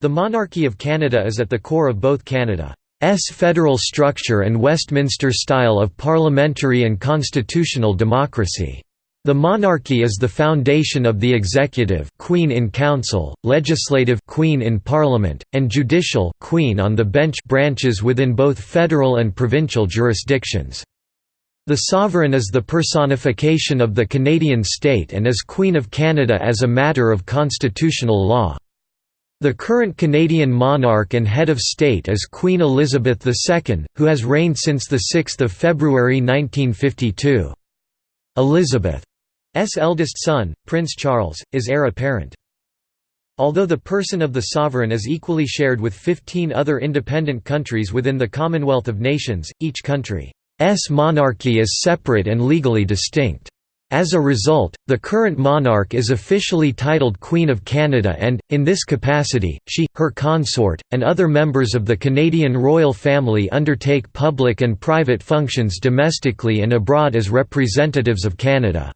The monarchy of Canada is at the core of both Canada's federal structure and Westminster style of parliamentary and constitutional democracy. The monarchy is the foundation of the executive Queen in Council, legislative Queen in Parliament, and judicial Queen on the bench branches within both federal and provincial jurisdictions. The sovereign is the personification of the Canadian state and is Queen of Canada as a matter of constitutional law. The current Canadian monarch and head of state is Queen Elizabeth II, who has reigned since 6 February 1952. Elizabeth's eldest son, Prince Charles, is heir apparent. Although the person of the sovereign is equally shared with 15 other independent countries within the Commonwealth of Nations, each country's monarchy is separate and legally distinct. As a result, the current monarch is officially titled Queen of Canada and, in this capacity, she, her consort, and other members of the Canadian royal family undertake public and private functions domestically and abroad as representatives of Canada.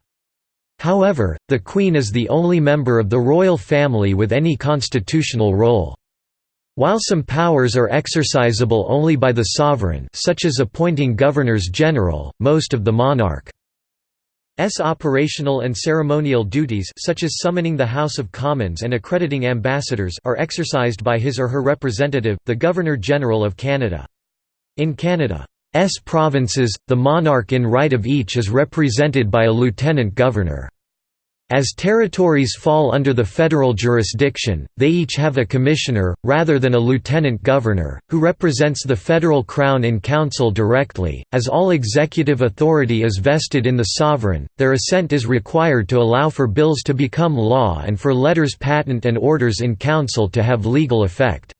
However, the Queen is the only member of the royal family with any constitutional role. While some powers are exercisable only by the sovereign such as appointing governors-general, most of the monarch S operational and ceremonial duties such as summoning the House of Commons and accrediting ambassadors are exercised by his or her representative, the Governor-General of Canada. In Canada's provinces, the monarch in right of each is represented by a lieutenant governor. As territories fall under the federal jurisdiction, they each have a commissioner, rather than a lieutenant governor, who represents the federal crown in council directly. As all executive authority is vested in the sovereign, their assent is required to allow for bills to become law and for letters patent and orders in council to have legal effect.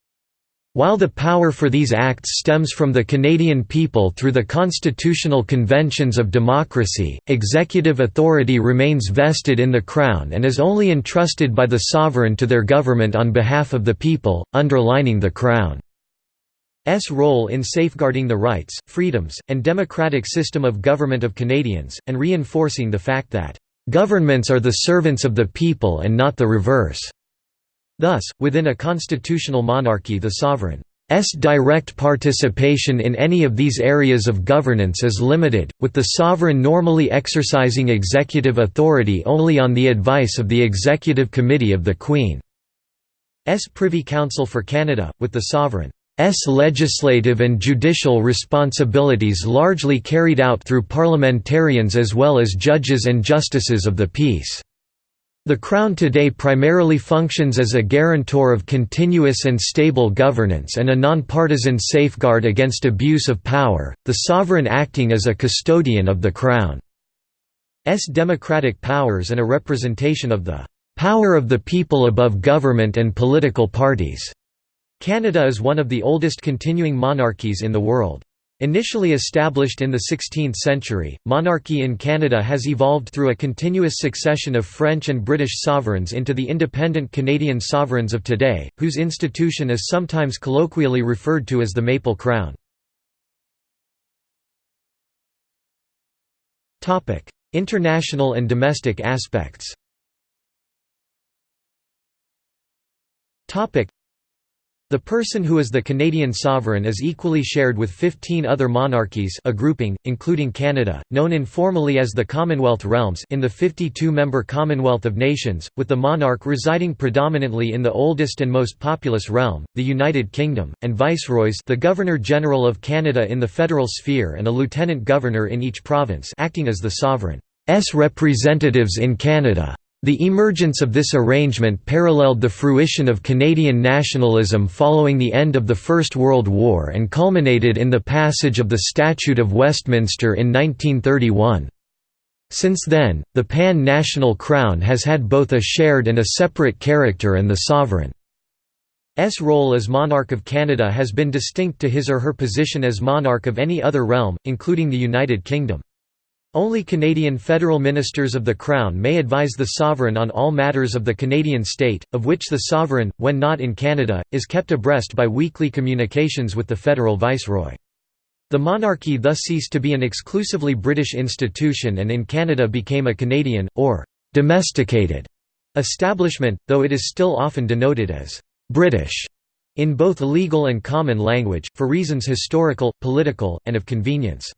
While the power for these acts stems from the Canadian people through the constitutional conventions of democracy, executive authority remains vested in the Crown and is only entrusted by the sovereign to their government on behalf of the people, underlining the Crown's role in safeguarding the rights, freedoms, and democratic system of government of Canadians, and reinforcing the fact that, "...governments are the servants of the people and not the reverse." Thus, within a constitutional monarchy the sovereign's direct participation in any of these areas of governance is limited, with the sovereign normally exercising executive authority only on the advice of the Executive Committee of the Queen's Privy Council for Canada, with the sovereign's legislative and judicial responsibilities largely carried out through parliamentarians as well as judges and justices of the peace. The Crown today primarily functions as a guarantor of continuous and stable governance and a nonpartisan safeguard against abuse of power, the sovereign acting as a custodian of the Crown's democratic powers and a representation of the "...power of the people above government and political parties." Canada is one of the oldest continuing monarchies in the world. Initially established in the 16th century, monarchy in Canada has evolved through a continuous succession of French and British sovereigns into the independent Canadian sovereigns of today, whose institution is sometimes colloquially referred to as the Maple Crown. International and domestic aspects the person who is the Canadian sovereign is equally shared with 15 other monarchies a grouping, including Canada, known informally as the Commonwealth Realms in the 52-member Commonwealth of Nations, with the monarch residing predominantly in the oldest and most populous realm, the United Kingdom, and viceroys the Governor-General of Canada in the federal sphere and a lieutenant governor in each province acting as the sovereign's representatives in Canada. The emergence of this arrangement paralleled the fruition of Canadian nationalism following the end of the First World War and culminated in the passage of the Statute of Westminster in 1931. Since then, the pan-national crown has had both a shared and a separate character and the sovereign's role as monarch of Canada has been distinct to his or her position as monarch of any other realm, including the United Kingdom. Only Canadian federal ministers of the Crown may advise the sovereign on all matters of the Canadian state, of which the sovereign, when not in Canada, is kept abreast by weekly communications with the federal viceroy. The monarchy thus ceased to be an exclusively British institution and in Canada became a Canadian, or «domesticated» establishment, though it is still often denoted as British in both legal and common language, for reasons historical, political, and of convenience.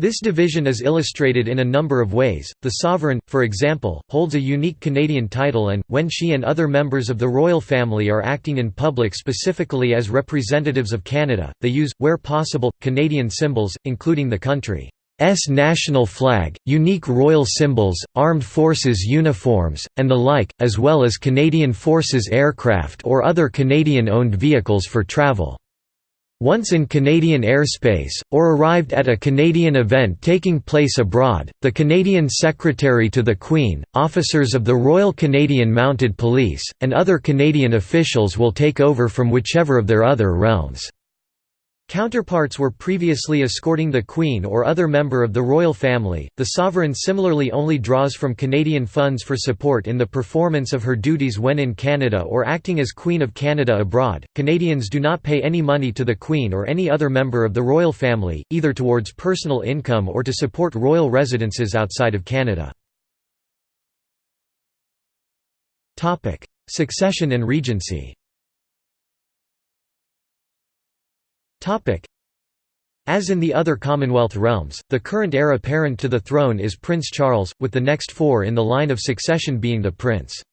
This division is illustrated in a number of ways. The sovereign, for example, holds a unique Canadian title and, when she and other members of the royal family are acting in public specifically as representatives of Canada, they use, where possible, Canadian symbols, including the country's national flag, unique royal symbols, armed forces uniforms, and the like, as well as Canadian Forces aircraft or other Canadian-owned vehicles for travel. Once in Canadian airspace, or arrived at a Canadian event taking place abroad, the Canadian Secretary to the Queen, officers of the Royal Canadian Mounted Police, and other Canadian officials will take over from whichever of their other realms. Counterparts were previously escorting the Queen or other member of the royal family. The sovereign similarly only draws from Canadian funds for support in the performance of her duties when in Canada or acting as Queen of Canada abroad. Canadians do not pay any money to the Queen or any other member of the royal family, either towards personal income or to support royal residences outside of Canada. Topic: Succession and Regency. As in the other Commonwealth realms, the current heir apparent to the throne is Prince Charles, with the next four in the line of succession being the prince's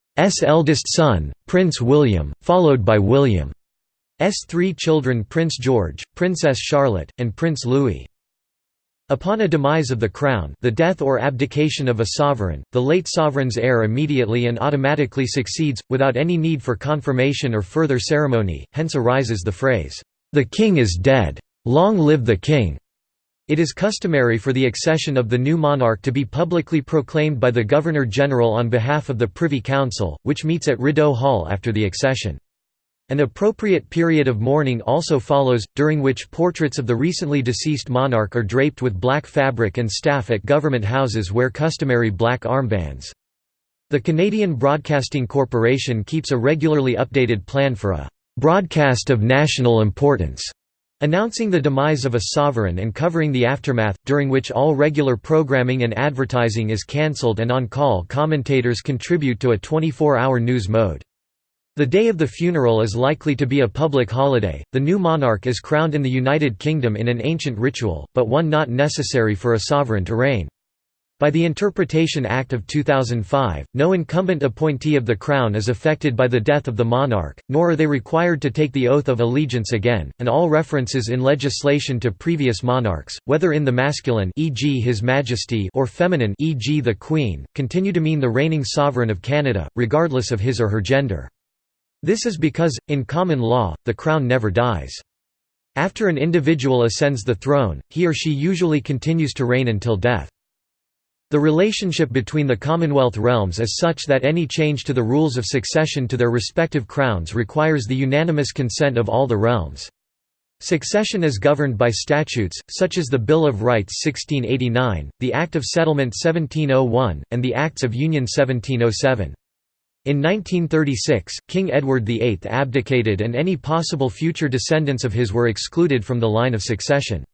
eldest son, Prince William, followed by William's three children Prince George, Princess Charlotte, and Prince Louis. Upon a demise of the crown the death or abdication of a sovereign, the late sovereign's heir immediately and automatically succeeds, without any need for confirmation or further ceremony, hence arises the phrase, the king is dead. Long live the king! It is customary for the accession of the new monarch to be publicly proclaimed by the Governor-General on behalf of the Privy Council, which meets at Rideau Hall after the accession. An appropriate period of mourning also follows, during which portraits of the recently deceased monarch are draped with black fabric and staff at government houses wear customary black armbands. The Canadian Broadcasting Corporation keeps a regularly updated plan for a broadcast of national importance, announcing the demise of a sovereign and covering the aftermath, during which all regular programming and advertising is cancelled and on-call commentators contribute to a 24-hour news mode. The day of the funeral is likely to be a public holiday. The new monarch is crowned in the United Kingdom in an ancient ritual, but one not necessary for a sovereign to reign. By the Interpretation Act of 2005, no incumbent appointee of the Crown is affected by the death of the monarch, nor are they required to take the oath of allegiance again, and all references in legislation to previous monarchs, whether in the masculine e.g. His Majesty or feminine e.g. the Queen, continue to mean the reigning sovereign of Canada, regardless of his or her gender. This is because, in common law, the crown never dies. After an individual ascends the throne, he or she usually continues to reign until death. The relationship between the Commonwealth realms is such that any change to the rules of succession to their respective crowns requires the unanimous consent of all the realms. Succession is governed by statutes, such as the Bill of Rights 1689, the Act of Settlement 1701, and the Acts of Union 1707. In 1936, King Edward VIII abdicated and any possible future descendants of his were excluded from the line of succession.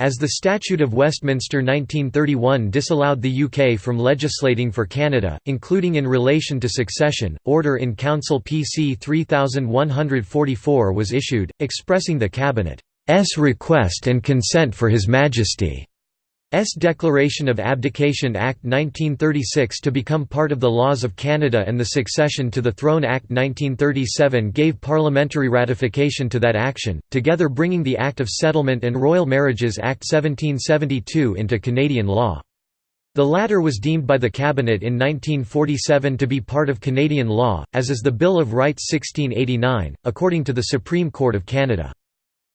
As the Statute of Westminster 1931 disallowed the UK from legislating for Canada, including in relation to succession, Order in Council PC 3144 was issued, expressing the Cabinet's request and consent for His Majesty. S. Declaration of Abdication Act 1936 to become part of the laws of Canada and the Succession to the Throne Act 1937 gave parliamentary ratification to that action, together bringing the Act of Settlement and Royal Marriages Act 1772 into Canadian law. The latter was deemed by the Cabinet in 1947 to be part of Canadian law, as is the Bill of Rights 1689, according to the Supreme Court of Canada.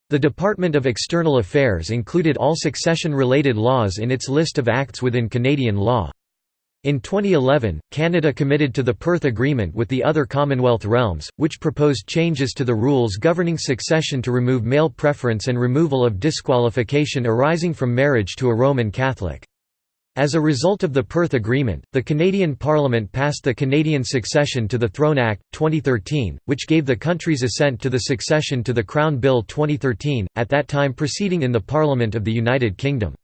The Department of External Affairs included all succession-related laws in its list of acts within Canadian law. In 2011, Canada committed to the Perth Agreement with the other Commonwealth realms, which proposed changes to the rules governing succession to remove male preference and removal of disqualification arising from marriage to a Roman Catholic. As a result of the Perth Agreement, the Canadian Parliament passed the Canadian Succession to the Throne Act, 2013, which gave the country's assent to the succession to the Crown Bill 2013, at that time proceeding in the Parliament of the United Kingdom.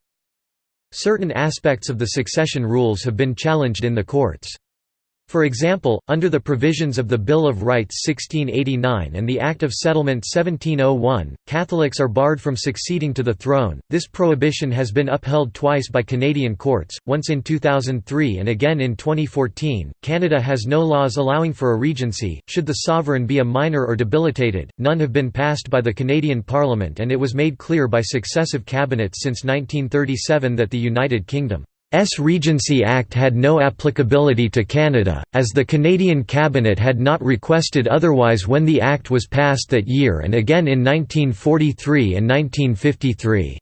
Certain aspects of the succession rules have been challenged in the courts. For example, under the provisions of the Bill of Rights 1689 and the Act of Settlement 1701, Catholics are barred from succeeding to the throne. This prohibition has been upheld twice by Canadian courts, once in 2003 and again in 2014. Canada has no laws allowing for a regency, should the sovereign be a minor or debilitated. None have been passed by the Canadian Parliament, and it was made clear by successive cabinets since 1937 that the United Kingdom S Regency Act had no applicability to Canada, as the Canadian Cabinet had not requested otherwise when the Act was passed that year and again in 1943 and 1953.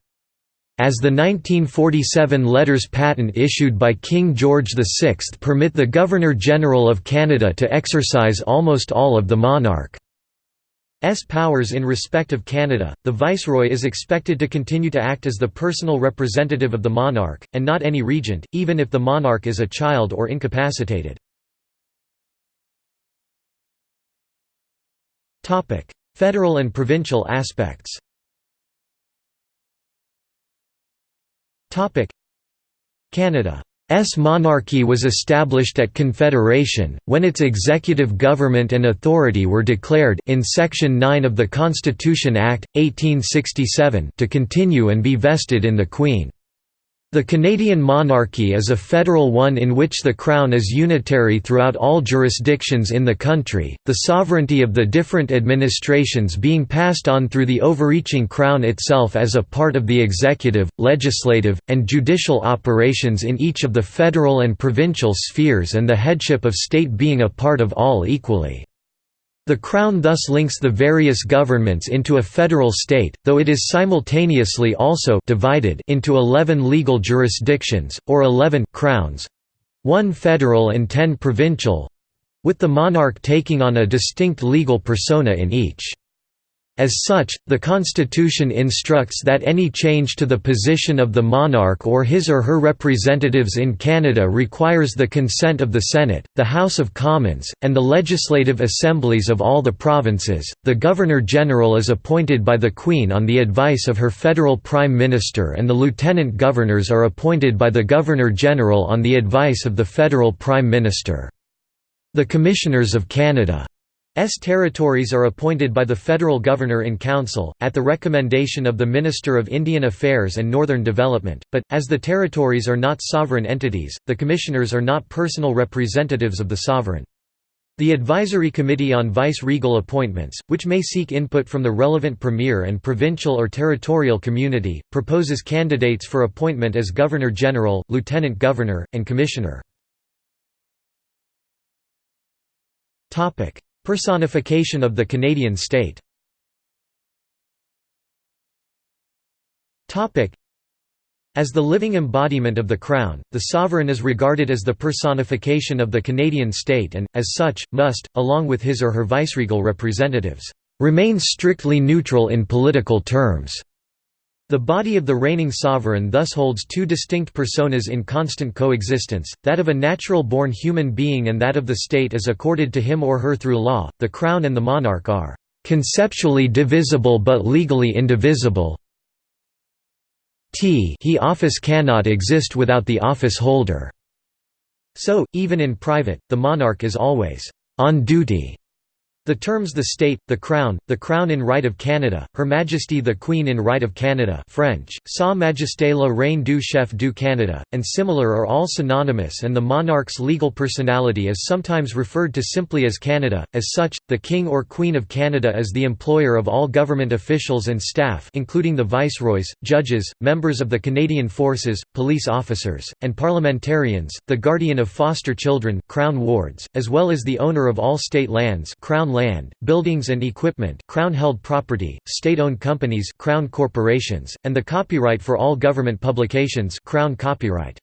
As the 1947 letters patent issued by King George VI permit the Governor-General of Canada to exercise almost all of the monarch. S powers in respect of Canada, the Viceroy is expected to continue to act as the personal representative of the monarch, and not any regent, even if the monarch is a child or incapacitated. Federal and provincial aspects Canada S monarchy was established at Confederation, when its executive government and authority were declared in Section 9 of the Constitution Act, 1867 to continue and be vested in the Queen. The Canadian monarchy is a federal one in which the Crown is unitary throughout all jurisdictions in the country, the sovereignty of the different administrations being passed on through the overreaching Crown itself as a part of the executive, legislative, and judicial operations in each of the federal and provincial spheres and the headship of state being a part of all equally. The Crown thus links the various governments into a federal state, though it is simultaneously also divided into 11 legal jurisdictions, or 11 crowns—one federal and 10 provincial—with the monarch taking on a distinct legal persona in each. As such, the Constitution instructs that any change to the position of the monarch or his or her representatives in Canada requires the consent of the Senate, the House of Commons, and the legislative assemblies of all the provinces. The Governor General is appointed by the Queen on the advice of her federal Prime Minister, and the Lieutenant Governors are appointed by the Governor General on the advice of the federal Prime Minister. The Commissioners of Canada territories are appointed by the federal governor-in-council, at the recommendation of the Minister of Indian Affairs and Northern Development, but, as the territories are not sovereign entities, the commissioners are not personal representatives of the sovereign. The Advisory Committee on Vice-Regal Appointments, which may seek input from the relevant premier and provincial or territorial community, proposes candidates for appointment as Governor-General, Lieutenant Governor, and Commissioner. Personification of the Canadian state as the living embodiment of the Crown, the sovereign is regarded as the personification of the Canadian state and, as such, must, along with his or her viceregal representatives, remain strictly neutral in political terms. The body of the reigning sovereign thus holds two distinct personas in constant coexistence, that of a natural-born human being and that of the state as accorded to him or her through law. The crown and the monarch are conceptually divisible but legally indivisible. T he office cannot exist without the office holder. So, even in private, the monarch is always on duty the terms the state, the crown, the crown in right of Canada, Her Majesty the Queen in right of Canada French, Sa Majesté la Reine du Chef du Canada, and similar are all synonymous and the monarch's legal personality is sometimes referred to simply as Canada. As such, the King or Queen of Canada is the employer of all government officials and staff including the viceroys, judges, members of the Canadian Forces, police officers, and parliamentarians, the guardian of foster children Crown wards, as well as the owner of all state lands Crown land, buildings and equipment Crown-held property, state-owned companies Crown corporations, and the copyright for all government publications Crown copyright.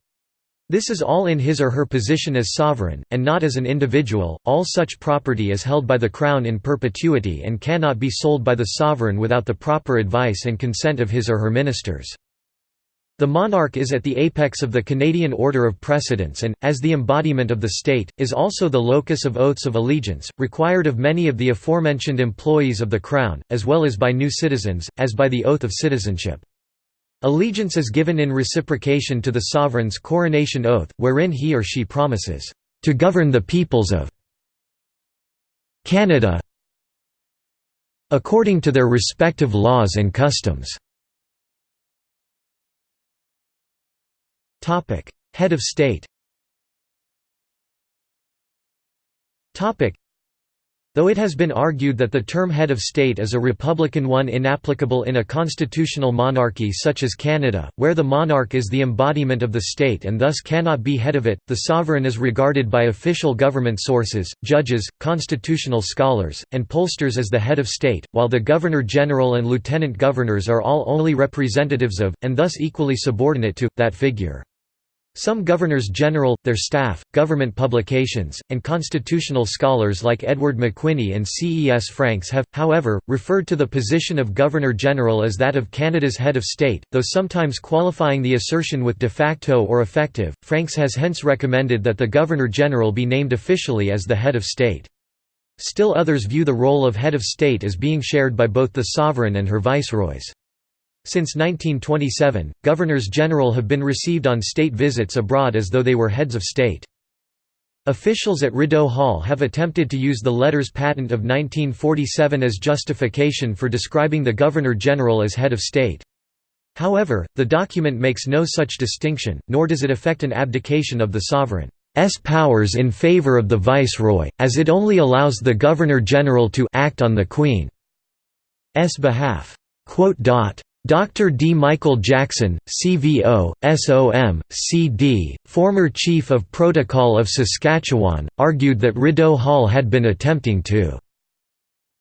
This is all in his or her position as sovereign, and not as an individual. All such property is held by the Crown in perpetuity and cannot be sold by the sovereign without the proper advice and consent of his or her ministers. The monarch is at the apex of the Canadian order of precedence and, as the embodiment of the state, is also the locus of oaths of allegiance, required of many of the aforementioned employees of the Crown, as well as by new citizens, as by the oath of citizenship. Allegiance is given in reciprocation to the sovereign's coronation oath, wherein he or she promises, to govern the peoples of Canada according to their respective laws and customs. Head of state Though it has been argued that the term head of state is a republican one inapplicable in a constitutional monarchy such as Canada, where the monarch is the embodiment of the state and thus cannot be head of it, the sovereign is regarded by official government sources, judges, constitutional scholars, and pollsters as the head of state, while the governor-general and lieutenant governors are all only representatives of, and thus equally subordinate to, that figure. Some governors-general, their staff, government publications, and constitutional scholars like Edward McWhinney and C. E. S. Franks have, however, referred to the position of Governor-General as that of Canada's head of state, though sometimes qualifying the assertion with de facto or effective. Franks has hence recommended that the Governor-General be named officially as the head of state. Still others view the role of head of state as being shared by both the sovereign and her viceroys. Since 1927, governors-general have been received on state visits abroad as though they were heads of state. Officials at Rideau Hall have attempted to use the letters patent of 1947 as justification for describing the Governor-General as head of state. However, the document makes no such distinction, nor does it affect an abdication of the sovereign's powers in favor of the viceroy, as it only allows the Governor-General to act on the Queen's behalf. Dr. D. Michael Jackson, CVO, SOM, CD, former Chief of Protocol of Saskatchewan, argued that Rideau Hall had been attempting to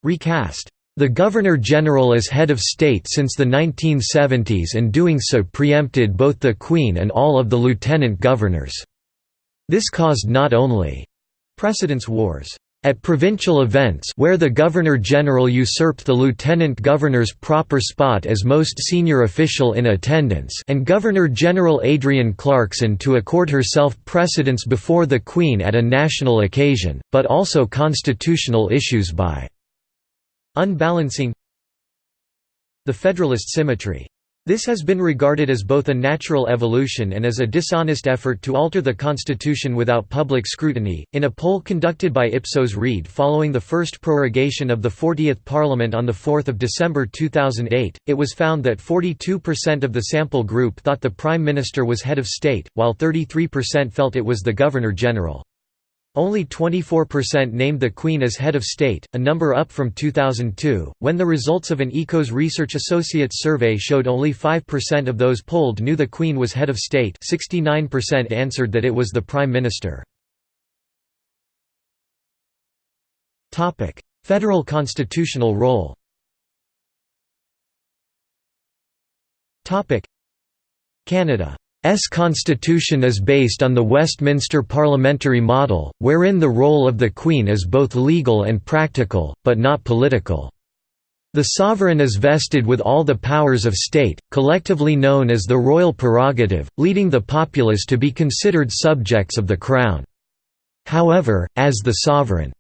recast the Governor-General as head of state since the 1970s and doing so preempted both the Queen and all of the lieutenant governors. This caused not only precedence wars, at provincial events where the Governor-General usurped the Lieutenant Governor's proper spot as most senior official in attendance and Governor-General Adrienne Clarkson to accord herself precedence before the Queen at a national occasion, but also constitutional issues by unbalancing the Federalist symmetry this has been regarded as both a natural evolution and as a dishonest effort to alter the constitution without public scrutiny. In a poll conducted by Ipsos Reid following the first prorogation of the 40th Parliament on 4 December 2008, it was found that 42% of the sample group thought the Prime Minister was head of state, while 33% felt it was the Governor-General. Only 24% named the Queen as head of state, a number up from 2002, when the results of an Ekos Research Associates survey showed only 5% of those polled knew the Queen was head of state 69% answered that it was the Prime Minister. Federal constitutional role Canada S constitution is based on the Westminster parliamentary model, wherein the role of the Queen is both legal and practical, but not political. The sovereign is vested with all the powers of state, collectively known as the royal prerogative, leading the populace to be considered subjects of the crown. However, as the sovereign's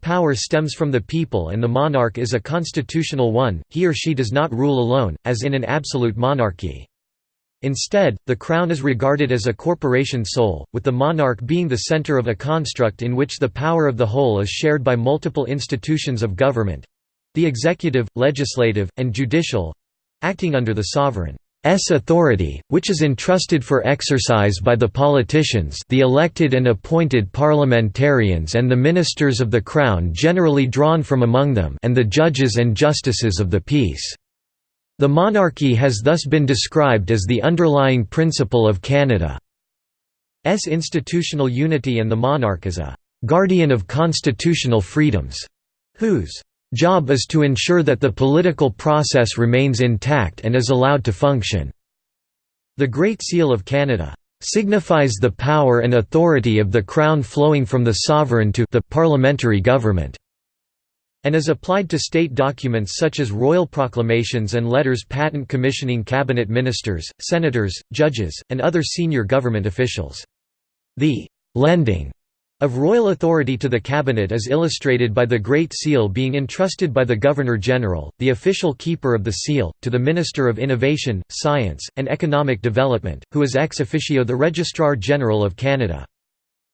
power stems from the people and the monarch is a constitutional one, he or she does not rule alone, as in an absolute monarchy. Instead, the crown is regarded as a corporation sole, with the monarch being the center of a construct in which the power of the whole is shared by multiple institutions of government—the executive, legislative, and judicial—acting under the sovereign's authority, which is entrusted for exercise by the politicians the elected and appointed parliamentarians and the ministers of the Crown generally drawn from among them and the judges and justices of the peace. The monarchy has thus been described as the underlying principle of Canada's institutional unity and the monarch as a «guardian of constitutional freedoms», whose «job is to ensure that the political process remains intact and is allowed to function». The Great Seal of Canada signifies the power and authority of the Crown flowing from the sovereign to the parliamentary government and is applied to state documents such as royal proclamations and letters patent commissioning cabinet ministers, senators, judges, and other senior government officials. The «lending» of royal authority to the cabinet is illustrated by the Great Seal being entrusted by the Governor-General, the official keeper of the seal, to the Minister of Innovation, Science, and Economic Development, who is ex officio the Registrar General of Canada.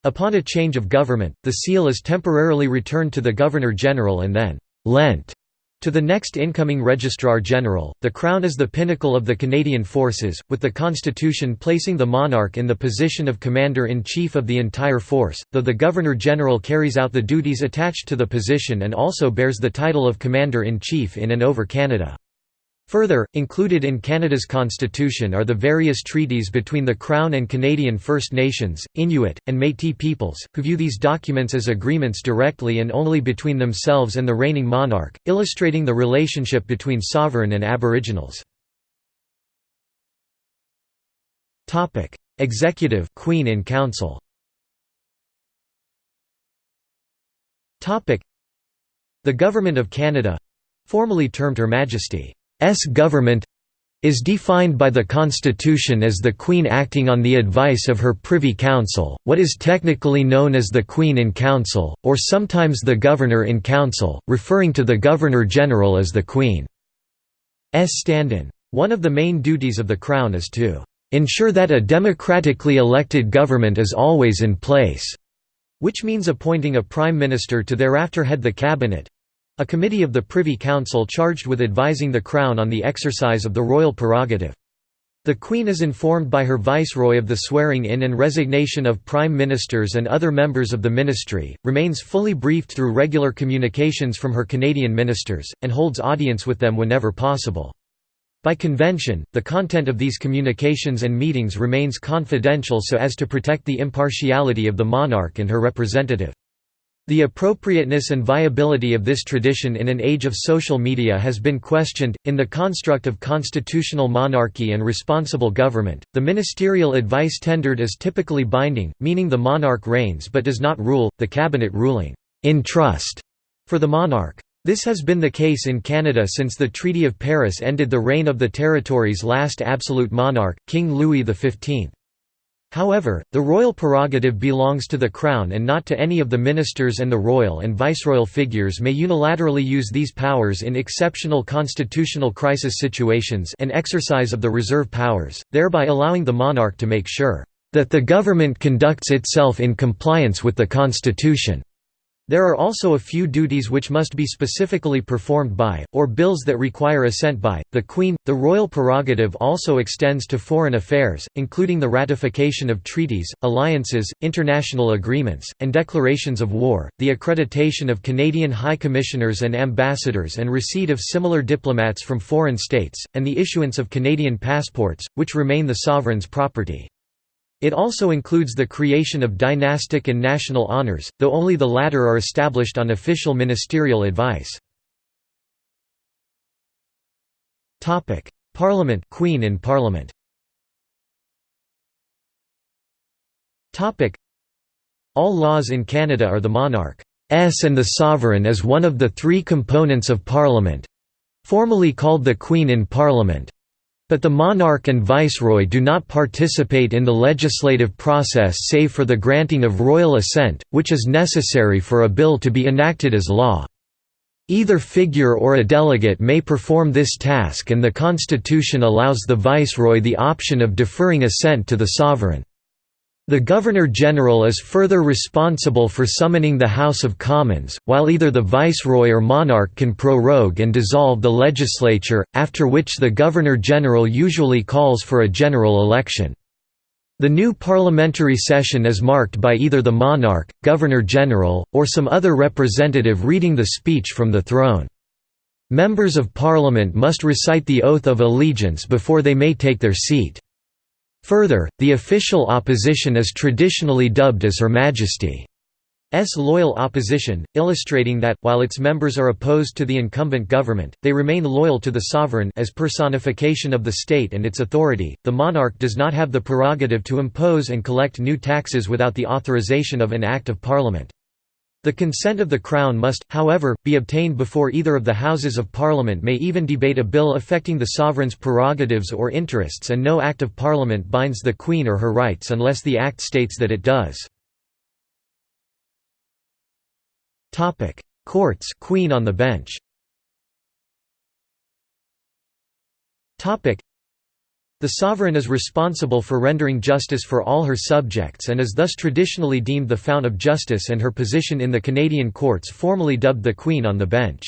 Upon a change of government, the seal is temporarily returned to the Governor-General and then «lent» to the next incoming Registrar-General. The Crown is the pinnacle of the Canadian Forces, with the Constitution placing the monarch in the position of Commander-in-Chief of the entire force, though the Governor-General carries out the duties attached to the position and also bears the title of Commander-in-Chief in and over Canada. Further, included in Canada's constitution are the various treaties between the Crown and Canadian First Nations, Inuit, and Métis peoples, who view these documents as agreements directly and only between themselves and the reigning monarch, illustrating the relationship between sovereign and Aboriginals. Executive Queen in Council. The Government of Canada—formerly termed Her Majesty government is defined by the Constitution as the Queen acting on the advice of her Privy Council, what is technically known as the Queen in Council, or sometimes the Governor in Council, referring to the Governor-General as the Queen's stand-in. One of the main duties of the Crown is to ensure that a democratically elected government is always in place, which means appointing a prime minister to thereafter head the cabinet, a committee of the Privy Council charged with advising the Crown on the exercise of the royal prerogative. The Queen is informed by her Viceroy of the swearing-in and resignation of Prime Ministers and other members of the Ministry, remains fully briefed through regular communications from her Canadian ministers, and holds audience with them whenever possible. By convention, the content of these communications and meetings remains confidential so as to protect the impartiality of the monarch and her representative. The appropriateness and viability of this tradition in an age of social media has been questioned. In the construct of constitutional monarchy and responsible government, the ministerial advice tendered is typically binding, meaning the monarch reigns but does not rule, the cabinet ruling in trust for the monarch. This has been the case in Canada since the Treaty of Paris ended the reign of the territory's last absolute monarch, King Louis XV. However, the royal prerogative belongs to the Crown and not to any of the ministers and the royal and viceroyal figures may unilaterally use these powers in exceptional constitutional crisis situations and exercise of the reserve powers, thereby allowing the monarch to make sure that the government conducts itself in compliance with the Constitution. There are also a few duties which must be specifically performed by, or bills that require assent by, the Queen. The royal prerogative also extends to foreign affairs, including the ratification of treaties, alliances, international agreements, and declarations of war, the accreditation of Canadian High Commissioners and ambassadors and receipt of similar diplomats from foreign states, and the issuance of Canadian passports, which remain the sovereign's property. It also includes the creation of dynastic and national honours, though only the latter are established on official ministerial advice. Parliament Queen in Parliament. All laws in Canada are the monarch's and the sovereign as one of the three components of Parliament—formally called the Queen in Parliament, but the monarch and viceroy do not participate in the legislative process save for the granting of royal assent, which is necessary for a bill to be enacted as law. Either figure or a delegate may perform this task and the constitution allows the viceroy the option of deferring assent to the sovereign. The Governor-General is further responsible for summoning the House of Commons, while either the Viceroy or monarch can prorogue and dissolve the legislature, after which the Governor-General usually calls for a general election. The new parliamentary session is marked by either the monarch, Governor-General, or some other representative reading the speech from the throne. Members of Parliament must recite the oath of allegiance before they may take their seat. Further, the official opposition is traditionally dubbed as Her Majesty's loyal opposition, illustrating that, while its members are opposed to the incumbent government, they remain loyal to the sovereign as personification of the state and its authority. The monarch does not have the prerogative to impose and collect new taxes without the authorization of an Act of Parliament. The consent of the Crown must, however, be obtained before either of the Houses of Parliament may even debate a bill affecting the sovereign's prerogatives or interests and no Act of Parliament binds the Queen or her rights unless the Act states that it does. Courts Queen on the bench The sovereign is responsible for rendering justice for all her subjects and is thus traditionally deemed the fount of justice and her position in the Canadian courts formally dubbed the Queen on the Bench.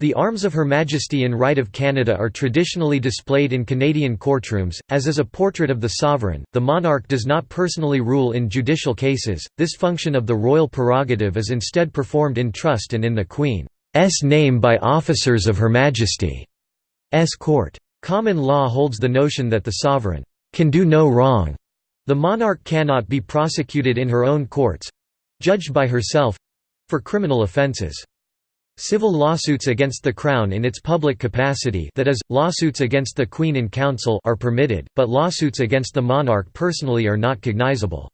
The arms of Her Majesty in Right of Canada are traditionally displayed in Canadian courtrooms, as is a portrait of the sovereign. The monarch does not personally rule in judicial cases, this function of the royal prerogative is instead performed in trust and in the Queen's name by officers of Her Majesty's court. Common law holds the notion that the sovereign can do no wrong. The monarch cannot be prosecuted in her own courts—judged by herself—for criminal offences. Civil lawsuits against the Crown in its public capacity that is, lawsuits against the Queen in Council are permitted, but lawsuits against the monarch personally are not cognizable.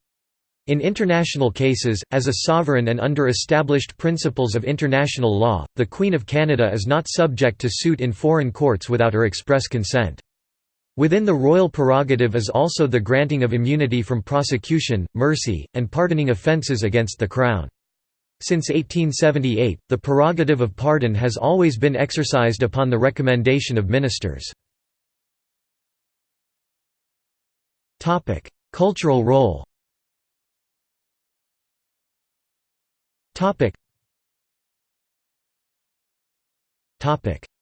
In international cases, as a sovereign and under established principles of international law, the Queen of Canada is not subject to suit in foreign courts without her express consent. Within the royal prerogative is also the granting of immunity from prosecution, mercy, and pardoning offences against the Crown. Since 1878, the prerogative of pardon has always been exercised upon the recommendation of ministers. Cultural role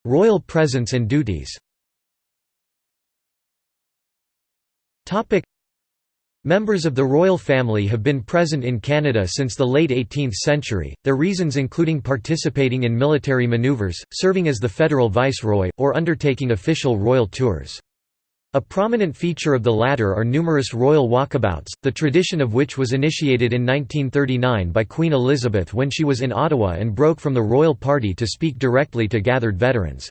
Royal presence and duties. Members of the royal family have been present in Canada since the late 18th century, their reasons including participating in military manoeuvres, serving as the federal viceroy, or undertaking official royal tours. A prominent feature of the latter are numerous royal walkabouts, the tradition of which was initiated in 1939 by Queen Elizabeth when she was in Ottawa and broke from the royal party to speak directly to gathered veterans.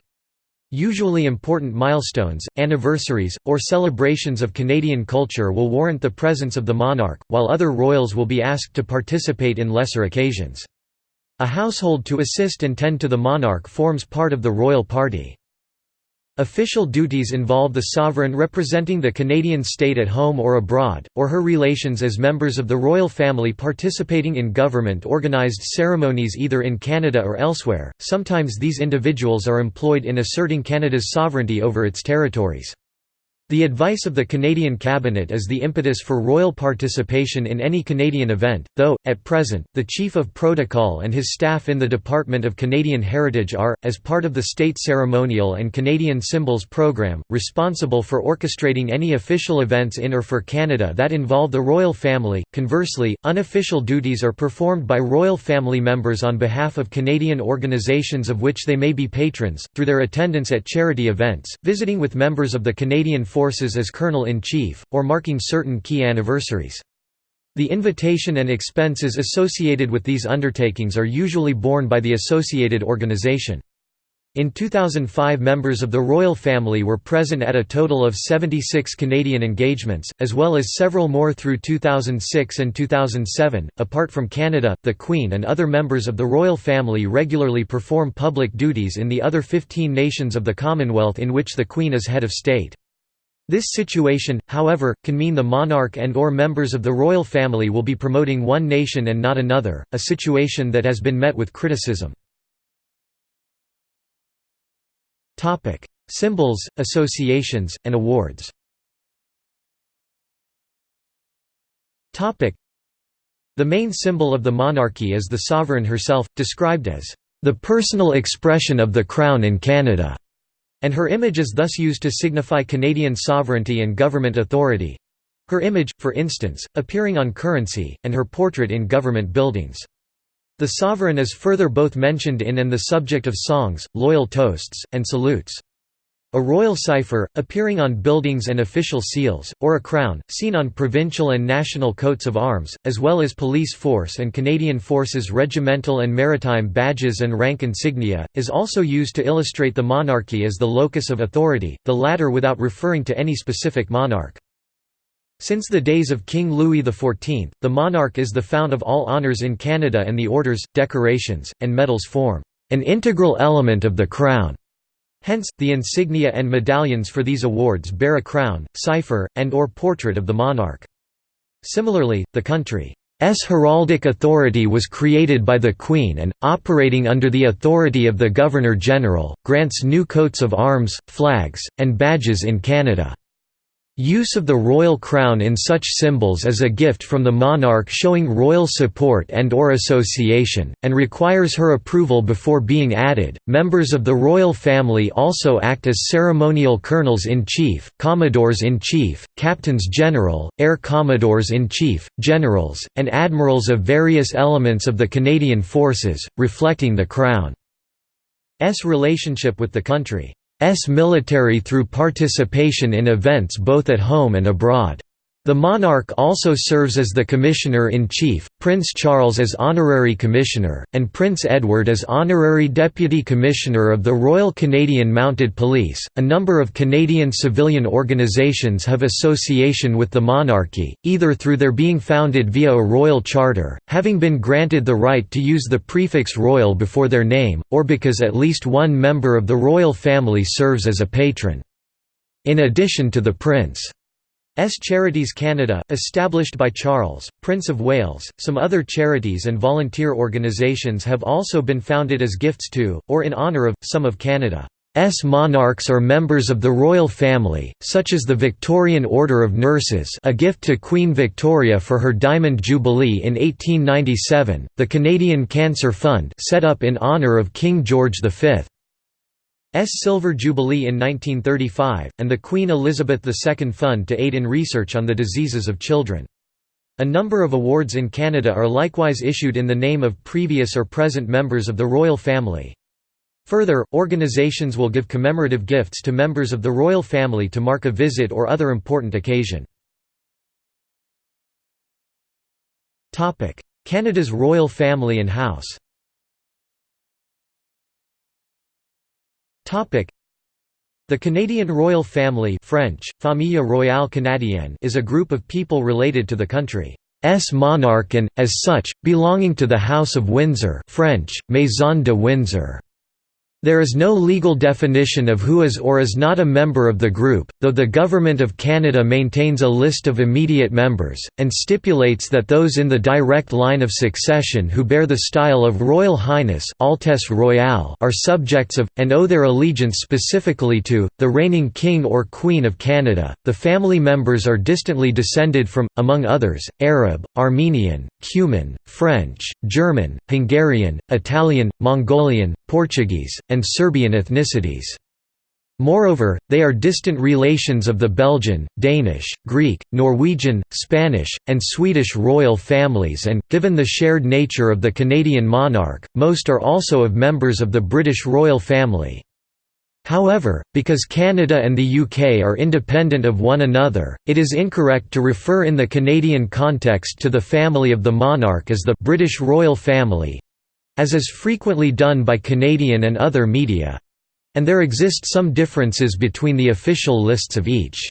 Usually important milestones, anniversaries, or celebrations of Canadian culture will warrant the presence of the monarch, while other royals will be asked to participate in lesser occasions. A household to assist and tend to the monarch forms part of the royal party. Official duties involve the sovereign representing the Canadian state at home or abroad, or her relations as members of the royal family participating in government-organized ceremonies either in Canada or elsewhere. Sometimes these individuals are employed in asserting Canada's sovereignty over its territories. The advice of the Canadian Cabinet is the impetus for royal participation in any Canadian event, though, at present, the Chief of Protocol and his staff in the Department of Canadian Heritage are, as part of the State Ceremonial and Canadian Symbols Programme, responsible for orchestrating any official events in or for Canada that involve the royal family. Conversely, unofficial duties are performed by royal family members on behalf of Canadian organizations of which they may be patrons, through their attendance at charity events, visiting with members of the Canadian forces as Colonel-in-Chief, or marking certain key anniversaries. The invitation and expenses associated with these undertakings are usually borne by the associated organization. In 2005 members of the royal family were present at a total of 76 Canadian engagements, as well as several more through 2006 and 2007. Apart from Canada, the Queen and other members of the royal family regularly perform public duties in the other 15 nations of the Commonwealth in which the Queen is head of state. This situation, however, can mean the monarch and or members of the royal family will be promoting one nation and not another, a situation that has been met with criticism. Symbols, associations, and awards The main symbol of the monarchy is the sovereign herself, described as, "...the personal expression of the Crown in Canada." And her image is thus used to signify Canadian sovereignty and government authority. Her image, for instance, appearing on currency, and her portrait in government buildings. The sovereign is further both mentioned in and the subject of songs, loyal toasts, and salutes. A royal cipher, appearing on buildings and official seals, or a crown, seen on provincial and national coats of arms, as well as police force and Canadian Forces regimental and maritime badges and rank insignia, is also used to illustrate the monarchy as the locus of authority, the latter without referring to any specific monarch. Since the days of King Louis XIV, the monarch is the fount of all honours in Canada and the orders, decorations, and medals form an integral element of the crown. Hence, the insignia and medallions for these awards bear a crown, cipher, and or portrait of the monarch. Similarly, the country's heraldic authority was created by the Queen and, operating under the authority of the Governor-General, grants new coats of arms, flags, and badges in Canada. Use of the royal crown in such symbols is a gift from the monarch showing royal support and or association, and requires her approval before being added. Members of the royal family also act as ceremonial colonels-in-chief, commodores-in-chief, captains-general, air commodores-in-chief, generals, and admirals of various elements of the Canadian forces, reflecting the Crown's relationship with the country. S military through participation in events both at home and abroad. The monarch also serves as the Commissioner-in-Chief, Prince Charles as Honorary Commissioner, and Prince Edward as Honorary Deputy Commissioner of the Royal Canadian Mounted Police. A number of Canadian civilian organizations have association with the monarchy, either through their being founded via a royal charter, having been granted the right to use the prefix royal before their name, or because at least one member of the royal family serves as a patron. In addition to the prince Charities Canada, established by Charles, Prince of Wales. Some other charities and volunteer organisations have also been founded as gifts to, or in honour of, some of Canada's monarchs or members of the royal family, such as the Victorian Order of Nurses a gift to Queen Victoria for her Diamond Jubilee in 1897, the Canadian Cancer Fund set up in honour of King George V. S. Silver Jubilee in 1935, and the Queen Elizabeth II Fund to aid in research on the diseases of children. A number of awards in Canada are likewise issued in the name of previous or present members of the royal family. Further, organizations will give commemorative gifts to members of the royal family to mark a visit or other important occasion. Canada's royal family and house The Canadian royal family French, Famille Royale Canadienne is a group of people related to the country's monarch and, as such, belonging to the House of Windsor French, Maison de Windsor. There is no legal definition of who is or is not a member of the group, though the Government of Canada maintains a list of immediate members, and stipulates that those in the direct line of succession who bear the style of Royal Highness Altesse Royale are subjects of, and owe their allegiance specifically to, the reigning King or Queen of Canada. The family members are distantly descended from, among others, Arab, Armenian, Cuman, French, German, Hungarian, Italian, Mongolian, Portuguese, and Serbian ethnicities. Moreover, they are distant relations of the Belgian, Danish, Greek, Norwegian, Spanish, and Swedish royal families and, given the shared nature of the Canadian monarch, most are also of members of the British royal family. However, because Canada and the UK are independent of one another, it is incorrect to refer in the Canadian context to the family of the monarch as the British royal family, as is frequently done by Canadian and other media and there exist some differences between the official lists of each.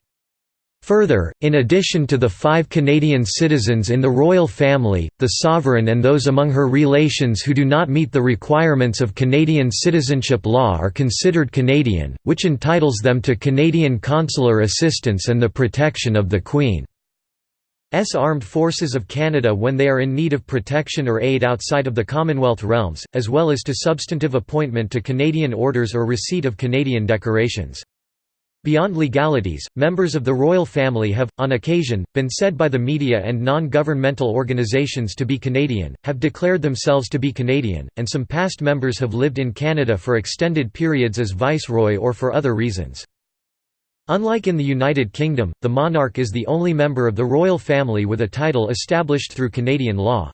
Further, in addition to the five Canadian citizens in the royal family, the sovereign and those among her relations who do not meet the requirements of Canadian citizenship law are considered Canadian, which entitles them to Canadian consular assistance and the protection of the Queen. S Armed Forces of Canada when they are in need of protection or aid outside of the Commonwealth realms, as well as to substantive appointment to Canadian orders or receipt of Canadian decorations. Beyond legalities, members of the royal family have, on occasion, been said by the media and non-governmental organizations to be Canadian, have declared themselves to be Canadian, and some past members have lived in Canada for extended periods as viceroy or for other reasons. Unlike in the United Kingdom, the monarch is the only member of the royal family with a title established through Canadian law.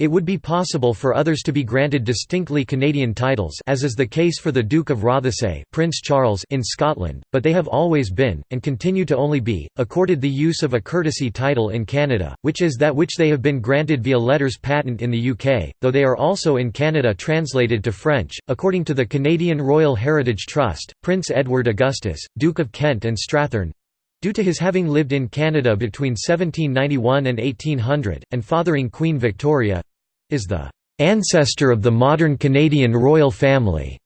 It would be possible for others to be granted distinctly Canadian titles as is the case for the Duke of Rothesay Prince Charles in Scotland, but they have always been, and continue to only be, accorded the use of a courtesy title in Canada, which is that which they have been granted via letters patent in the UK, though they are also in Canada translated to French. According to the Canadian Royal Heritage Trust, Prince Edward Augustus, Duke of Kent and Strathearn, Due to his having lived in Canada between 1791 and 1800, and fathering Queen Victoria, is the ancestor of the modern Canadian royal family.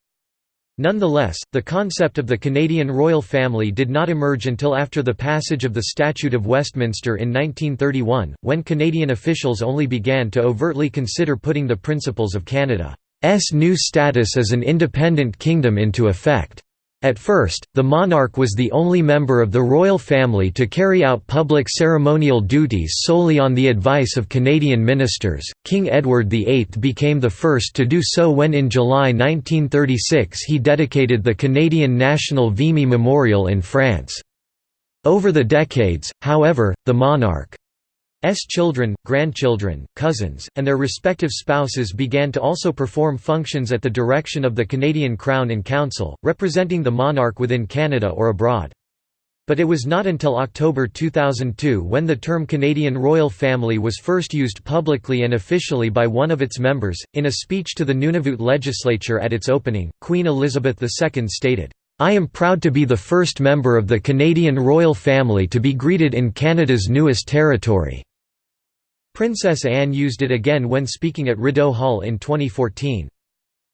Nonetheless, the concept of the Canadian royal family did not emerge until after the passage of the Statute of Westminster in 1931, when Canadian officials only began to overtly consider putting the principles of Canada's new status as an independent kingdom into effect. At first, the monarch was the only member of the royal family to carry out public ceremonial duties solely on the advice of Canadian ministers. King Edward VIII became the first to do so when in July 1936 he dedicated the Canadian National Vimy Memorial in France. Over the decades, however, the monarch S children, grandchildren, cousins, and their respective spouses began to also perform functions at the direction of the Canadian Crown in Council, representing the monarch within Canada or abroad. But it was not until October 2002 when the term Canadian royal family was first used publicly and officially by one of its members. In a speech to the Nunavut legislature at its opening, Queen Elizabeth II stated, I am proud to be the first member of the Canadian royal family to be greeted in Canada's newest territory. Princess Anne used it again when speaking at Rideau Hall in 2014.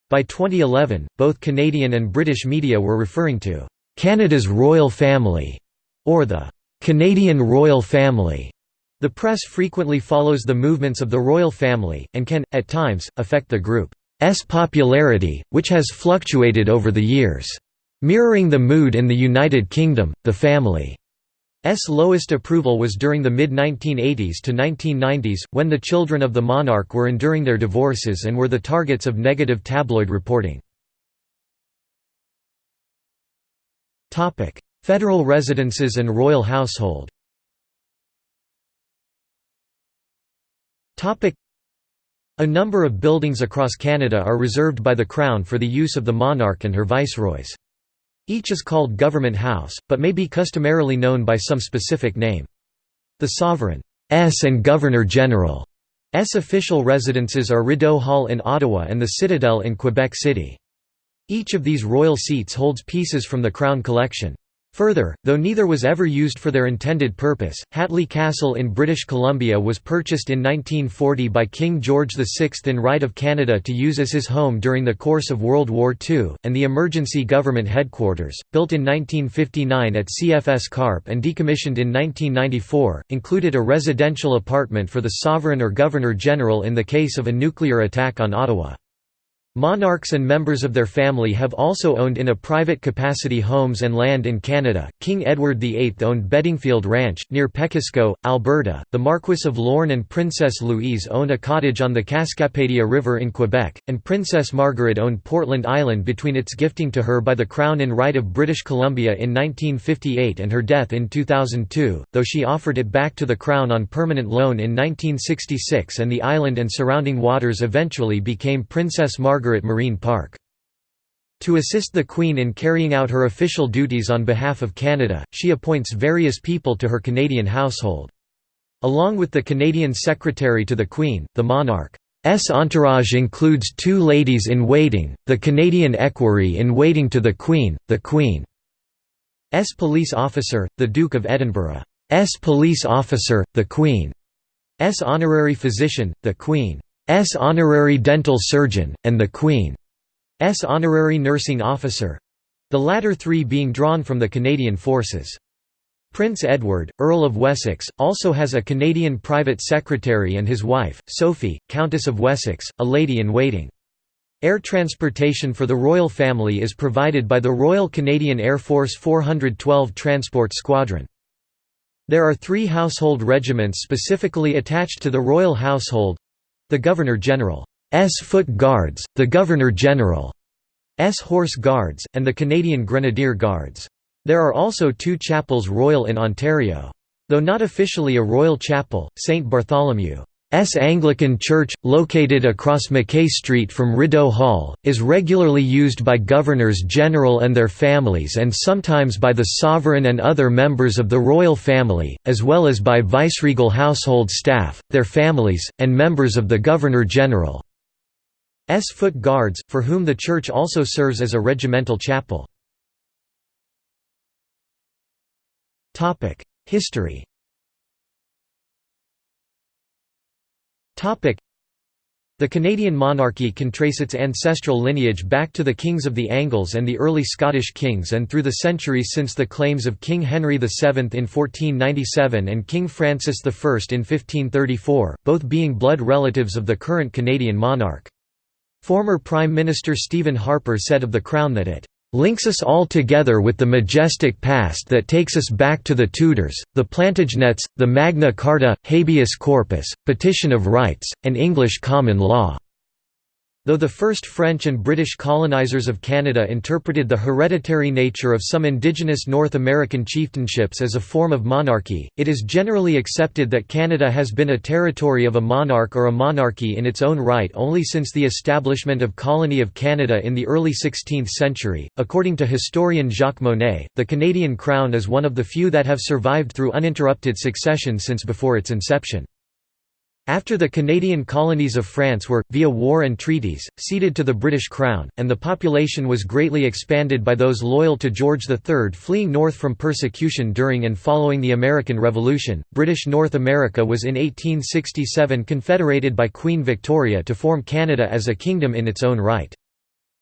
By 2011, both Canadian and British media were referring to Canada's royal family or the Canadian royal family. The press frequently follows the movements of the royal family, and can, at times, affect the group's popularity, which has fluctuated over the years. Mirroring the mood in the United Kingdom, the family S lowest approval was during the mid-1980s to 1990s, when the children of the monarch were enduring their divorces and were the targets of negative tabloid reporting. Federal residences and royal household A number of buildings across Canada are reserved by the Crown for the use of the monarch and her viceroys. Each is called Government House, but may be customarily known by some specific name. The Sovereign's and Governor-General's official residences are Rideau Hall in Ottawa and the Citadel in Quebec City. Each of these royal seats holds pieces from the Crown collection. Further, though neither was ever used for their intended purpose, Hatley Castle in British Columbia was purchased in 1940 by King George VI in right of Canada to use as his home during the course of World War II, and the Emergency Government Headquarters, built in 1959 at CFS Carp and decommissioned in 1994, included a residential apartment for the Sovereign or Governor-General in the case of a nuclear attack on Ottawa. Monarchs and members of their family have also owned in a private capacity homes and land in Canada. King Edward VIII owned Beddingfield Ranch, near Pekisko, Alberta. The Marquess of Lorne and Princess Louise owned a cottage on the Cascapedia River in Quebec, and Princess Margaret owned Portland Island between its gifting to her by the Crown in right of British Columbia in 1958 and her death in 2002, though she offered it back to the Crown on permanent loan in 1966 and the island and surrounding waters eventually became Princess Margaret Margaret Marine Park. To assist the Queen in carrying out her official duties on behalf of Canada, she appoints various people to her Canadian household. Along with the Canadian Secretary to the Queen, the monarch's entourage includes two ladies-in-waiting, the Canadian equerry in waiting to the Queen, the Queen's police officer, the Duke of Edinburgh's police officer, the Queen's honorary physician, the Queen S honorary dental surgeon, and the Queen's honorary nursing officer—the latter three being drawn from the Canadian forces. Prince Edward, Earl of Wessex, also has a Canadian private secretary and his wife, Sophie, Countess of Wessex, a lady-in-waiting. Air transportation for the royal family is provided by the Royal Canadian Air Force 412 Transport Squadron. There are three household regiments specifically attached to the royal household the Governor-General's Foot Guards, the Governor-General's Horse Guards, and the Canadian Grenadier Guards. There are also two chapels royal in Ontario. Though not officially a royal chapel, St. Bartholomew S. Anglican Church, located across Mackay Street from Rideau Hall, is regularly used by governors general and their families and sometimes by the sovereign and other members of the royal family, as well as by viceregal household staff, their families, and members of the governor-general's foot guards, for whom the church also serves as a regimental chapel. History The Canadian monarchy can trace its ancestral lineage back to the kings of the Angles and the early Scottish kings and through the centuries since the claims of King Henry VII in 1497 and King Francis I in 1534, both being blood relatives of the current Canadian monarch. Former Prime Minister Stephen Harper said of the Crown that it links us all together with the majestic past that takes us back to the Tudors, the Plantagenets, the Magna Carta, habeas corpus, petition of rights, and English common law." Though the first French and British colonizers of Canada interpreted the hereditary nature of some indigenous North American chieftainships as a form of monarchy, it is generally accepted that Canada has been a territory of a monarch or a monarchy in its own right only since the establishment of Colony of Canada in the early 16th century. According to historian Jacques Monet, the Canadian crown is one of the few that have survived through uninterrupted succession since before its inception. After the Canadian colonies of France were, via war and treaties, ceded to the British Crown, and the population was greatly expanded by those loyal to George III fleeing north from persecution during and following the American Revolution, British North America was in 1867 confederated by Queen Victoria to form Canada as a kingdom in its own right.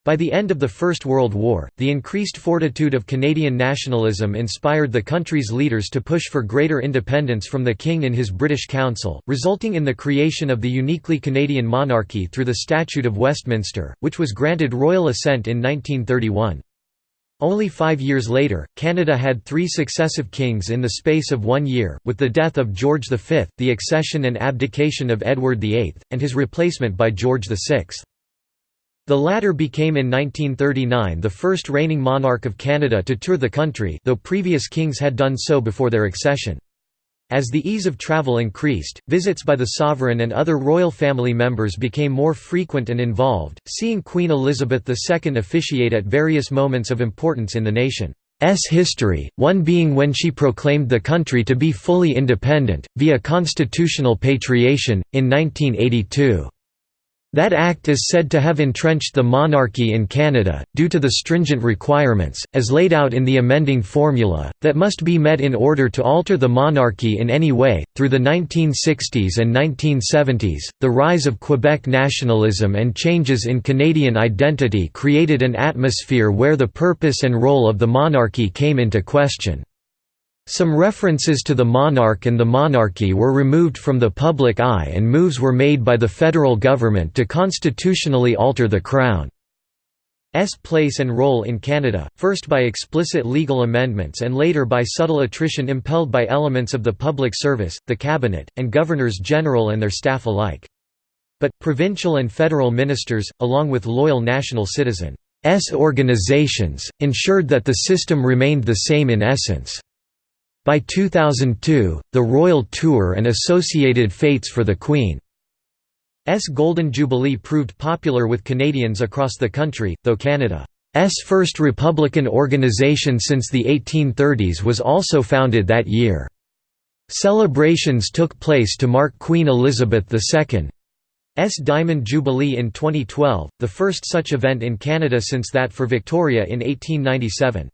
By the end of the First World War, the increased fortitude of Canadian nationalism inspired the country's leaders to push for greater independence from the King in his British Council, resulting in the creation of the uniquely Canadian monarchy through the Statute of Westminster, which was granted royal assent in 1931. Only five years later, Canada had three successive kings in the space of one year, with the death of George V, the accession and abdication of Edward VIII, and his replacement by George VI. The latter became in 1939 the first reigning monarch of Canada to tour the country though previous kings had done so before their accession. As the ease of travel increased, visits by the sovereign and other royal family members became more frequent and involved, seeing Queen Elizabeth II officiate at various moments of importance in the nation's history, one being when she proclaimed the country to be fully independent, via constitutional patriation, in 1982. That act is said to have entrenched the monarchy in Canada, due to the stringent requirements, as laid out in the amending formula, that must be met in order to alter the monarchy in any way. Through the 1960s and 1970s, the rise of Quebec nationalism and changes in Canadian identity created an atmosphere where the purpose and role of the monarchy came into question. Some references to the monarch and the monarchy were removed from the public eye and moves were made by the federal government to constitutionally alter the Crown's place and role in Canada, first by explicit legal amendments and later by subtle attrition impelled by elements of the public service, the cabinet, and governors-general and their staff alike. But, provincial and federal ministers, along with loyal national citizens' organizations, ensured that the system remained the same in essence. By 2002, the Royal Tour and associated fates for the Queen's Golden Jubilee proved popular with Canadians across the country, though Canada's first Republican organization since the 1830s was also founded that year. Celebrations took place to mark Queen Elizabeth II's Diamond Jubilee in 2012, the first such event in Canada since that for Victoria in 1897.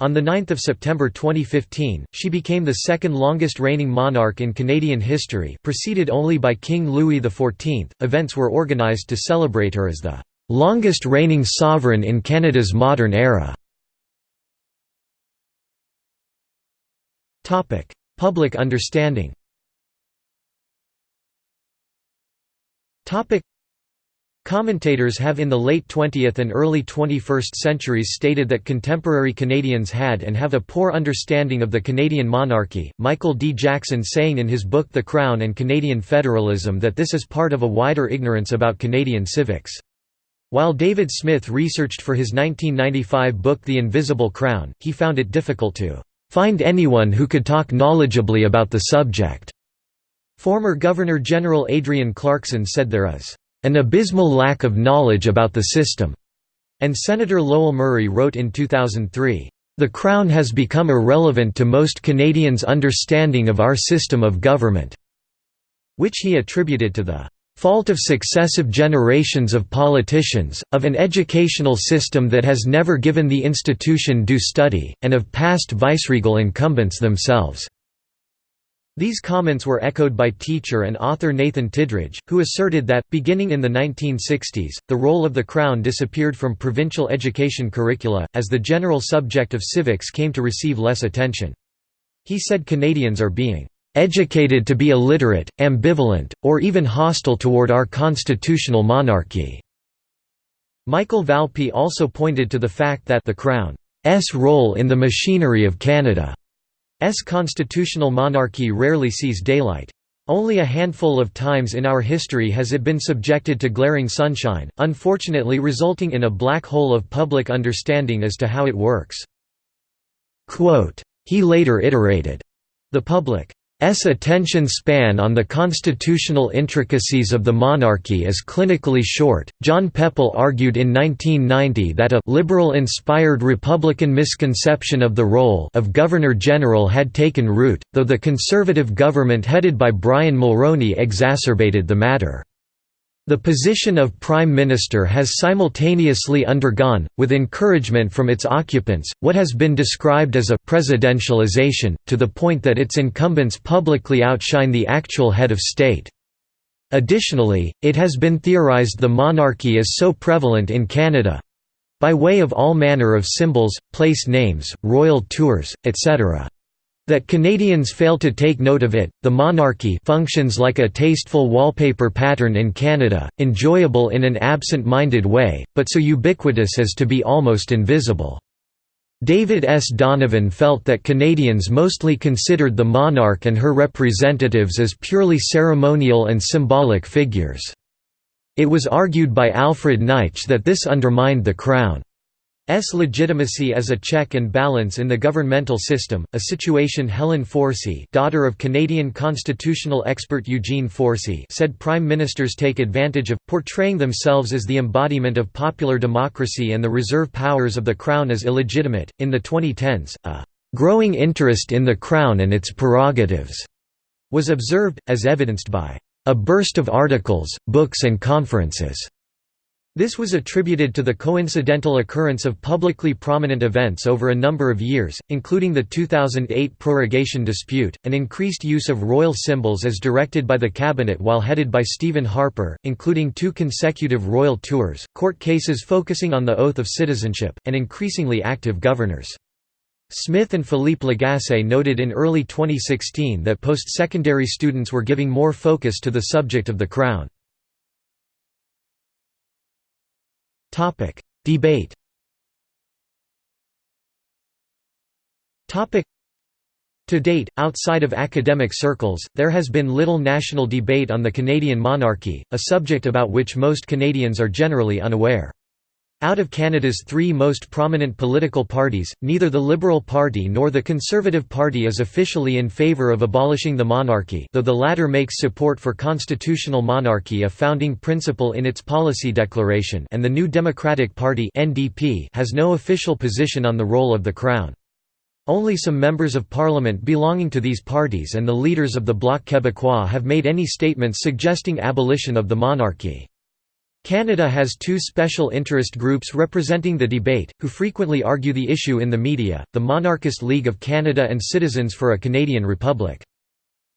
On 9 September 2015, she became the second longest reigning monarch in Canadian history preceded only by King Louis XIV. Events were organised to celebrate her as the longest reigning sovereign in Canada's modern era. Public understanding Commentators have in the late 20th and early 21st centuries stated that contemporary Canadians had and have a poor understanding of the Canadian monarchy, Michael D. Jackson saying in his book The Crown and Canadian Federalism that this is part of a wider ignorance about Canadian civics. While David Smith researched for his 1995 book The Invisible Crown, he found it difficult to find anyone who could talk knowledgeably about the subject. Former Governor-General Adrienne Clarkson said there is an abysmal lack of knowledge about the system, and Senator Lowell Murray wrote in 2003, The Crown has become irrelevant to most Canadians' understanding of our system of government, which he attributed to the fault of successive generations of politicians, of an educational system that has never given the institution due study, and of past viceregal incumbents themselves. These comments were echoed by teacher and author Nathan Tidridge, who asserted that, beginning in the 1960s, the role of the Crown disappeared from provincial education curricula, as the general subject of civics came to receive less attention. He said Canadians are being "...educated to be illiterate, ambivalent, or even hostile toward our constitutional monarchy." Michael Valpy also pointed to the fact that the Crown's role in the machinery of Canada's constitutional monarchy rarely sees daylight. Only a handful of times in our history has it been subjected to glaring sunshine, unfortunately resulting in a black hole of public understanding as to how it works. Quote, he later iterated, the public S attention span on the constitutional intricacies of the monarchy is clinically short. John Pepall argued in 1990 that a liberal inspired Republican misconception of the role of Governor General had taken root, though the conservative government headed by Brian Mulroney exacerbated the matter. The position of Prime Minister has simultaneously undergone, with encouragement from its occupants, what has been described as a «presidentialization», to the point that its incumbents publicly outshine the actual head of state. Additionally, it has been theorized the monarchy is so prevalent in Canada—by way of all manner of symbols, place names, royal tours, etc that Canadians fail to take note of it. The monarchy functions like a tasteful wallpaper pattern in Canada, enjoyable in an absent-minded way, but so ubiquitous as to be almost invisible. David S. Donovan felt that Canadians mostly considered the monarch and her representatives as purely ceremonial and symbolic figures. It was argued by Alfred Neitsch that this undermined the Crown. S legitimacy as a check and balance in the governmental system, a situation Helen Forsey daughter of Canadian constitutional expert Eugene Forsey said prime ministers take advantage of, portraying themselves as the embodiment of popular democracy and the reserve powers of the Crown as illegitimate. In the 2010s, a growing interest in the Crown and its prerogatives was observed, as evidenced by a burst of articles, books and conferences this was attributed to the coincidental occurrence of publicly prominent events over a number of years, including the 2008 prorogation dispute, an increased use of royal symbols as directed by the cabinet while headed by Stephen Harper, including two consecutive royal tours, court cases focusing on the oath of citizenship, and increasingly active governors. Smith and Philippe Lagasse noted in early 2016 that post-secondary students were giving more focus to the subject of the Crown. Topic: Debate. Topic: To date, outside of academic circles, there has been little national debate on the Canadian monarchy, a subject about which most Canadians are generally unaware. Out of Canada's three most prominent political parties, neither the Liberal Party nor the Conservative Party is officially in favour of abolishing the monarchy though the latter makes support for constitutional monarchy a founding principle in its policy declaration and the New Democratic Party (NDP) has no official position on the role of the Crown. Only some members of parliament belonging to these parties and the leaders of the Bloc Québécois have made any statements suggesting abolition of the monarchy. Canada has two special interest groups representing the debate, who frequently argue the issue in the media, the Monarchist League of Canada and Citizens for a Canadian Republic.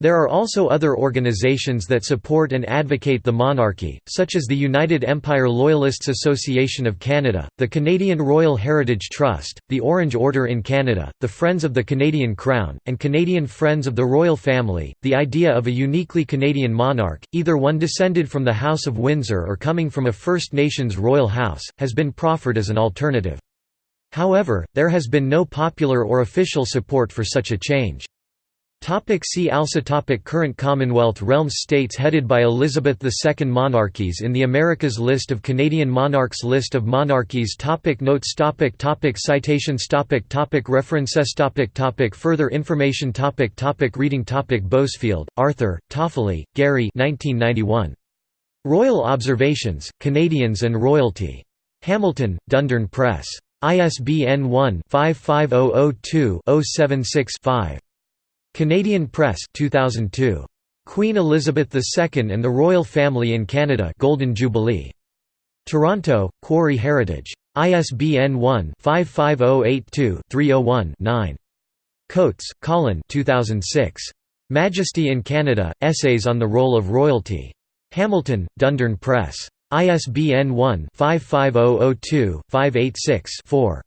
There are also other organizations that support and advocate the monarchy, such as the United Empire Loyalists Association of Canada, the Canadian Royal Heritage Trust, the Orange Order in Canada, the Friends of the Canadian Crown, and Canadian Friends of the Royal Family. The idea of a uniquely Canadian monarch, either one descended from the House of Windsor or coming from a First Nations royal house, has been proffered as an alternative. However, there has been no popular or official support for such a change. Topic see also topic Current Commonwealth realms States headed by Elizabeth II Monarchies in the Americas List of Canadian monarchs List of monarchies topic Notes topic topic Citations topic topic References topic topic Further information topic topic Reading topic Bousfield, Arthur, Toffoli, Gary 1991. Royal Observations, Canadians and Royalty. Hamilton, Dundurn Press. ISBN 1-55002-076-5. Canadian Press 2002. Queen Elizabeth II and the Royal Family in Canada Golden Jubilee. Toronto, Quarry Heritage. ISBN 1-55082-301-9. Coates, Colin 2006. Majesty in Canada, Essays on the Role of Royalty. Hamilton, Dundurn Press. ISBN 1-55002-586-4.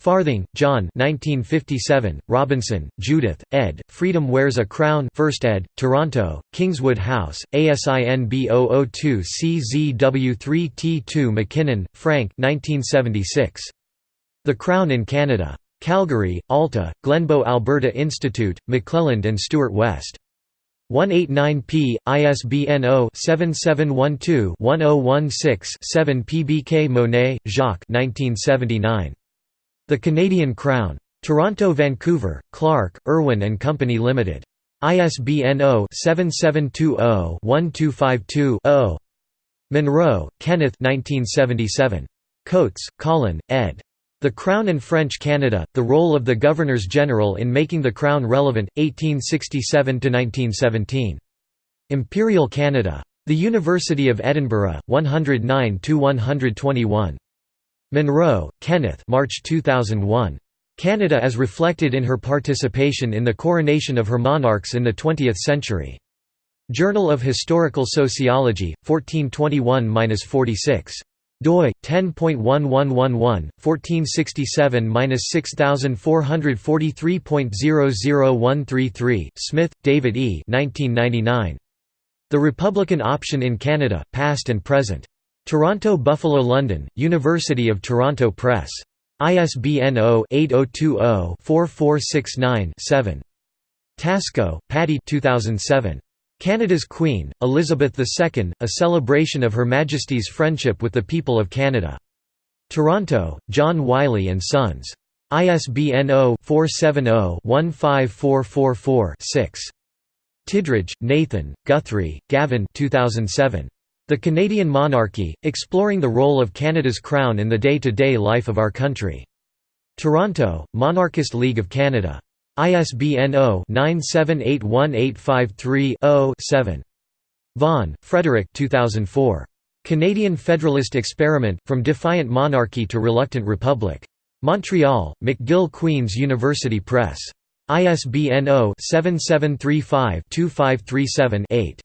Farthing, John 1957, Robinson, Judith, ed., Freedom Wears a Crown 1st ed., Toronto, Kingswood House, ASIN B002CZW3T2 McKinnon, Frank 1976. The Crown in Canada. Calgary, Alta, Glenbow Alberta Institute, McClelland and Stewart West. 189p, ISBN 0-7712-1016-7 PBK Monet, Jacques 1979. The Canadian Crown. Toronto Vancouver, Clark, Irwin and Company Limited. ISBN 0-7720-1252-0. Munro, Kenneth 1977. Coates, Colin, ed. The Crown and French Canada, The Role of the Governors-General in Making the Crown Relevant, 1867–1917. Imperial Canada. The University of Edinburgh, 109–121. Munro, Kenneth March 2001. Canada as reflected in her participation in the coronation of her monarchs in the 20th century. Journal of Historical Sociology, 1421–46 doi 10.1111 1467-6443.00133 Smith, David E. 1999. The Republican Option in Canada: Past and Present. Toronto Buffalo London, University of Toronto Press. ISBN 0-8020-4469-7. Tasco, Patty 2007. Canada's Queen, Elizabeth II, A Celebration of Her Majesty's Friendship with the People of Canada. Toronto, John Wiley & Sons. ISBN 0-470-15444-6. Tidridge, Nathan, Guthrie, Gavin 2007. The Canadian Monarchy, Exploring the Role of Canada's Crown in the Day-to-Day -day Life of Our Country. Toronto, Monarchist League of Canada. ISBN 0-9781853-0-7. Vaughan, Frederick 2004. Canadian Federalist Experiment, From Defiant Monarchy to Reluctant Republic. Montreal, McGill Queen's University Press. ISBN 0-7735-2537-8.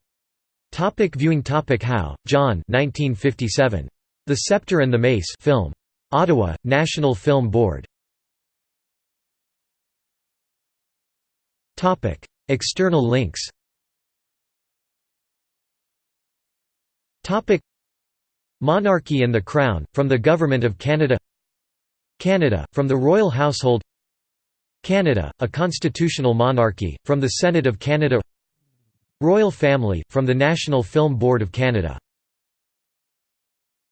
Topic viewing topic Howe, John 1957. The Scepter and the Mace film. Ottawa, National Film Board. Topic. External links Topic. Monarchy and the Crown, from the Government of Canada Canada, from the Royal Household Canada, a constitutional monarchy, from the Senate of Canada Royal Family, from the National Film Board of Canada